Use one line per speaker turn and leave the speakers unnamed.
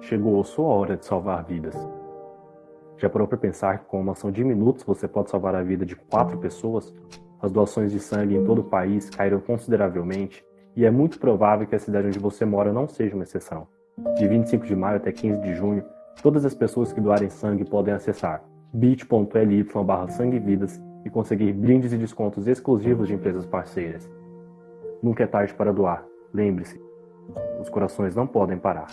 Chegou a sua hora de salvar vidas. Já parou para pensar que com uma ação de minutos você pode salvar a vida de quatro pessoas? As doações de sangue em todo o país caíram consideravelmente e é muito provável que a cidade onde você mora não seja uma exceção. De 25 de maio até 15 de junho, todas as pessoas que doarem sangue podem acessar bit.ly barra sanguevidas e conseguir brindes e descontos exclusivos de empresas parceiras. Nunca é tarde para doar. Lembre-se, os corações não podem parar.